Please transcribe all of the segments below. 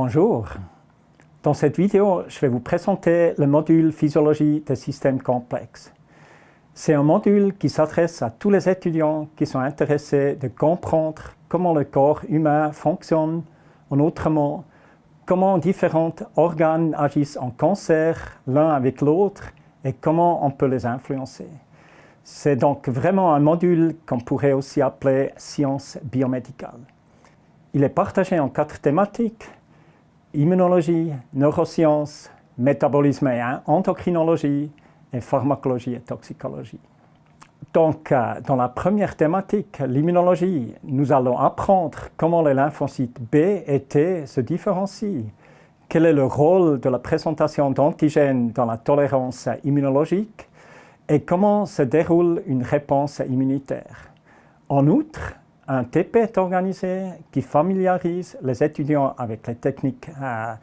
Bonjour. Dans cette vidéo, je vais vous présenter le module Physiologie des systèmes complexes. C'est un module qui s'adresse à tous les étudiants qui sont intéressés de comprendre comment le corps humain fonctionne, en autrement, comment différents organes agissent en concert l'un avec l'autre et comment on peut les influencer. C'est donc vraiment un module qu'on pourrait aussi appeler science biomédicale. Il est partagé en quatre thématiques, immunologie, neurosciences, métabolisme et endocrinologie, et pharmacologie et toxicologie. Donc, euh, dans la première thématique, l'immunologie, nous allons apprendre comment les lymphocytes B et T se différencient, quel est le rôle de la présentation d'antigènes dans la tolérance immunologique et comment se déroule une réponse immunitaire. En outre, un TP est organisé qui familiarise les étudiants avec les techniques euh,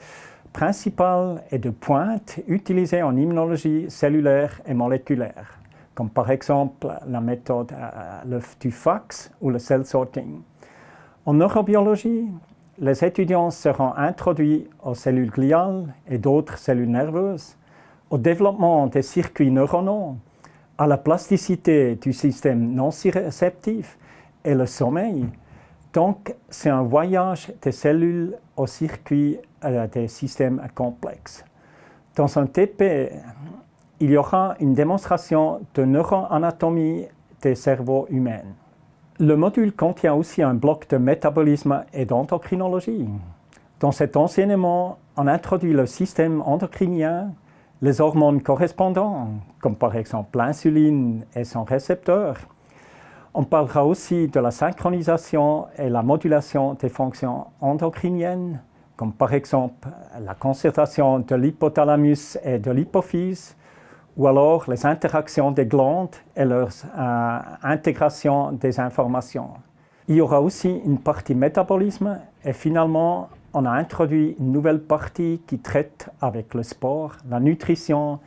principales et de pointe utilisées en immunologie cellulaire et moléculaire comme par exemple la méthode euh, du fax ou le cell sorting. En neurobiologie, les étudiants seront introduits aux cellules gliales et d'autres cellules nerveuses, au développement des circuits neuronaux, à la plasticité du système non-réceptif et le sommeil. Donc, c'est un voyage des cellules aux circuits euh, des systèmes complexes. Dans un TP, il y aura une démonstration de neuroanatomie des cerveaux humains. Le module contient aussi un bloc de métabolisme et d'endocrinologie. Dans cet enseignement, on introduit le système endocrinien, les hormones correspondantes, comme par exemple l'insuline et son récepteur. On parlera aussi de la synchronisation et la modulation des fonctions endocriniennes, comme par exemple la concertation de l'hypothalamus et de l'hypophyse, ou alors les interactions des glandes et leur euh, intégration des informations. Il y aura aussi une partie métabolisme et finalement, on a introduit une nouvelle partie qui traite avec le sport, la nutrition,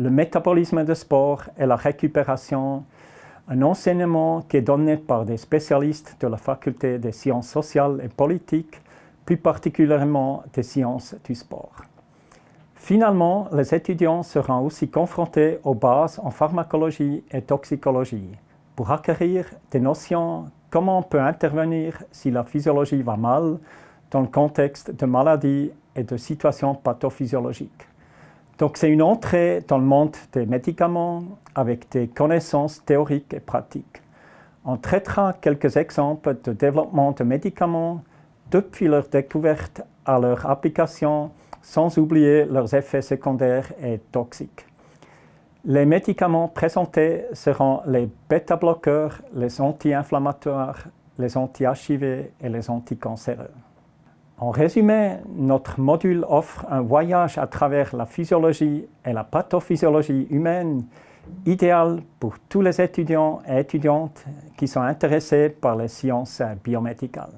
le métabolisme de sport et la récupération, un enseignement qui est donné par des spécialistes de la faculté des sciences sociales et politiques, plus particulièrement des sciences du sport. Finalement, les étudiants seront aussi confrontés aux bases en pharmacologie et toxicologie pour acquérir des notions comment on peut intervenir si la physiologie va mal dans le contexte de maladies et de situations pathophysiologiques. Donc c'est une entrée dans le monde des médicaments avec des connaissances théoriques et pratiques. On traitera quelques exemples de développement de médicaments depuis leur découverte à leur application sans oublier leurs effets secondaires et toxiques. Les médicaments présentés seront les bêta-bloqueurs, les anti-inflammatoires, les anti-HIV et les anticancéreux. En résumé, notre module offre un voyage à travers la physiologie et la pathophysiologie humaine idéal pour tous les étudiants et étudiantes qui sont intéressés par les sciences biomédicales.